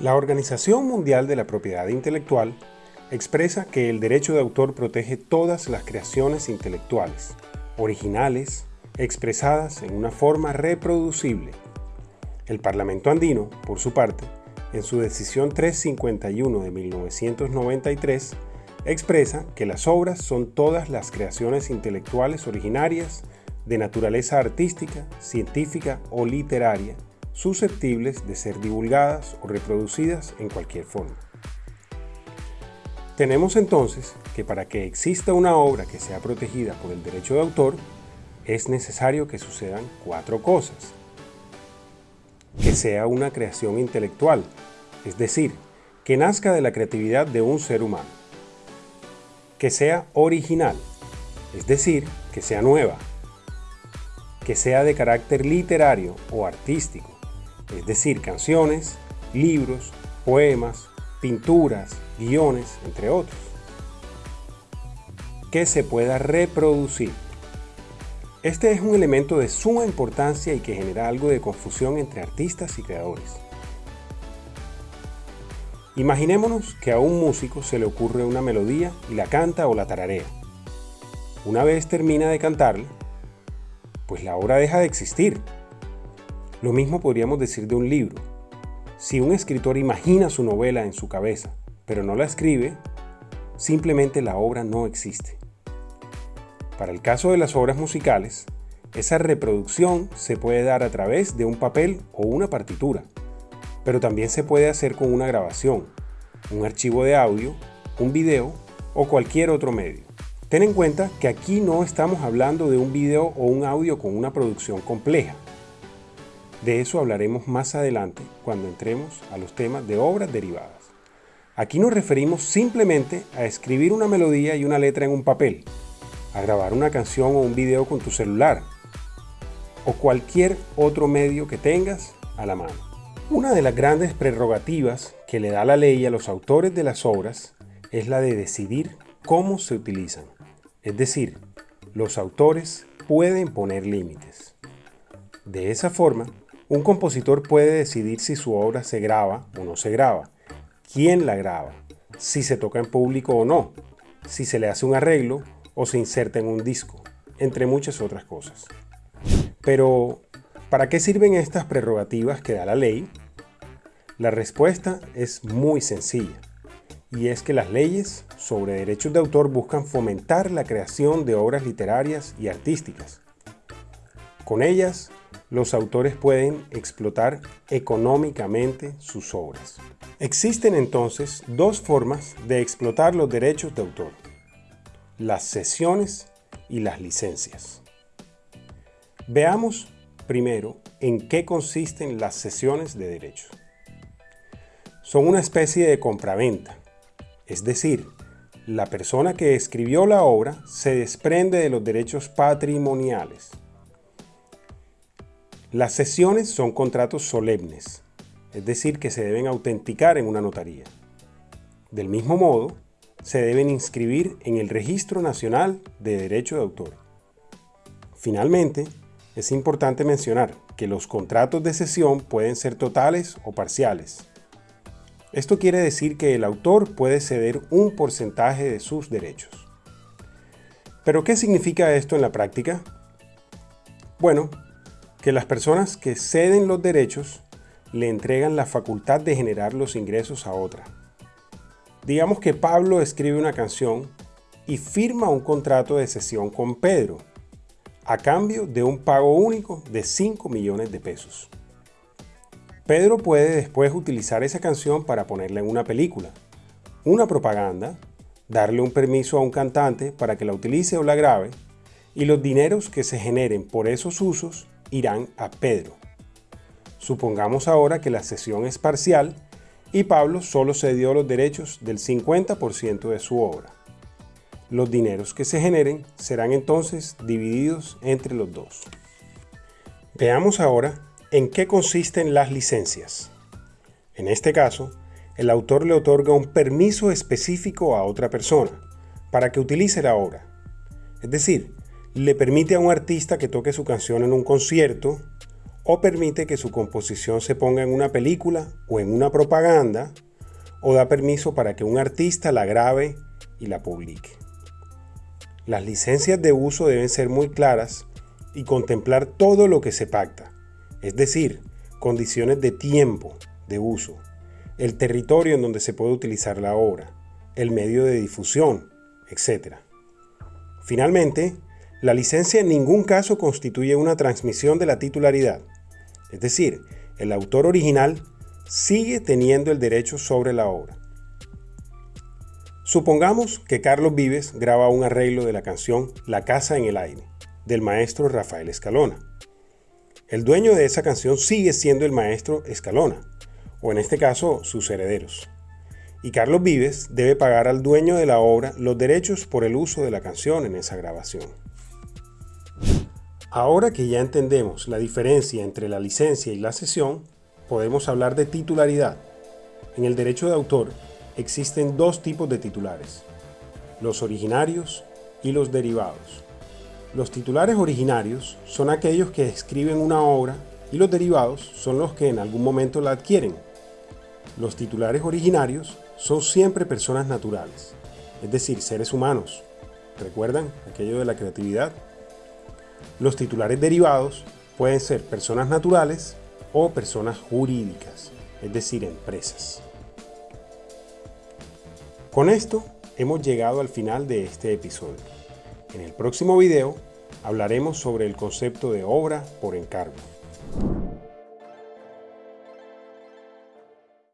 La Organización Mundial de la Propiedad Intelectual expresa que el derecho de autor protege todas las creaciones intelectuales, originales, expresadas en una forma reproducible. El Parlamento andino, por su parte, en su decisión 351 de 1993, expresa que las obras son todas las creaciones intelectuales originarias de naturaleza artística, científica o literaria susceptibles de ser divulgadas o reproducidas en cualquier forma. Tenemos entonces que para que exista una obra que sea protegida por el derecho de autor, es necesario que sucedan cuatro cosas. Que sea una creación intelectual, es decir, que nazca de la creatividad de un ser humano. Que sea original, es decir, que sea nueva. Que sea de carácter literario o artístico, es decir, canciones, libros, poemas, pinturas, guiones, entre otros, que se pueda reproducir. Este es un elemento de suma importancia y que genera algo de confusión entre artistas y creadores. Imaginémonos que a un músico se le ocurre una melodía y la canta o la tararea. Una vez termina de cantarla, pues la obra deja de existir lo mismo podríamos decir de un libro. Si un escritor imagina su novela en su cabeza, pero no la escribe, simplemente la obra no existe. Para el caso de las obras musicales, esa reproducción se puede dar a través de un papel o una partitura, pero también se puede hacer con una grabación, un archivo de audio, un video o cualquier otro medio. Ten en cuenta que aquí no estamos hablando de un video o un audio con una producción compleja, de eso hablaremos más adelante cuando entremos a los temas de obras derivadas. Aquí nos referimos simplemente a escribir una melodía y una letra en un papel, a grabar una canción o un video con tu celular, o cualquier otro medio que tengas a la mano. Una de las grandes prerrogativas que le da la ley a los autores de las obras es la de decidir cómo se utilizan. Es decir, los autores pueden poner límites. De esa forma, un compositor puede decidir si su obra se graba o no se graba, quién la graba, si se toca en público o no, si se le hace un arreglo o se inserta en un disco, entre muchas otras cosas. Pero, ¿para qué sirven estas prerrogativas que da la ley? La respuesta es muy sencilla, y es que las leyes sobre derechos de autor buscan fomentar la creación de obras literarias y artísticas. Con ellas los autores pueden explotar económicamente sus obras. Existen entonces dos formas de explotar los derechos de autor, las cesiones y las licencias. Veamos primero en qué consisten las cesiones de derechos. Son una especie de compraventa, es decir, la persona que escribió la obra se desprende de los derechos patrimoniales las sesiones son contratos solemnes, es decir, que se deben autenticar en una notaría. Del mismo modo, se deben inscribir en el Registro Nacional de Derecho de Autor. Finalmente, es importante mencionar que los contratos de cesión pueden ser totales o parciales. Esto quiere decir que el autor puede ceder un porcentaje de sus derechos. ¿Pero qué significa esto en la práctica? Bueno, que las personas que ceden los derechos le entregan la facultad de generar los ingresos a otra. Digamos que Pablo escribe una canción y firma un contrato de cesión con Pedro, a cambio de un pago único de 5 millones de pesos. Pedro puede después utilizar esa canción para ponerla en una película, una propaganda, darle un permiso a un cantante para que la utilice o la grabe, y los dineros que se generen por esos usos irán a Pedro. Supongamos ahora que la cesión es parcial y Pablo solo cedió los derechos del 50% de su obra. Los dineros que se generen serán entonces divididos entre los dos. Veamos ahora en qué consisten las licencias. En este caso, el autor le otorga un permiso específico a otra persona para que utilice la obra. Es decir, le permite a un artista que toque su canción en un concierto o permite que su composición se ponga en una película o en una propaganda, o da permiso para que un artista la grabe y la publique. Las licencias de uso deben ser muy claras y contemplar todo lo que se pacta, es decir, condiciones de tiempo de uso, el territorio en donde se puede utilizar la obra, el medio de difusión, etc. Finalmente, la licencia en ningún caso constituye una transmisión de la titularidad, es decir, el autor original sigue teniendo el derecho sobre la obra. Supongamos que Carlos Vives graba un arreglo de la canción La casa en el aire, del maestro Rafael Escalona. El dueño de esa canción sigue siendo el maestro Escalona, o en este caso sus herederos. Y Carlos Vives debe pagar al dueño de la obra los derechos por el uso de la canción en esa grabación. Ahora que ya entendemos la diferencia entre la licencia y la cesión, podemos hablar de titularidad. En el derecho de autor existen dos tipos de titulares, los originarios y los derivados. Los titulares originarios son aquellos que escriben una obra y los derivados son los que en algún momento la adquieren. Los titulares originarios son siempre personas naturales, es decir, seres humanos. ¿Recuerdan aquello de la creatividad? Los titulares derivados pueden ser personas naturales o personas jurídicas, es decir, empresas. Con esto hemos llegado al final de este episodio. En el próximo video hablaremos sobre el concepto de obra por encargo.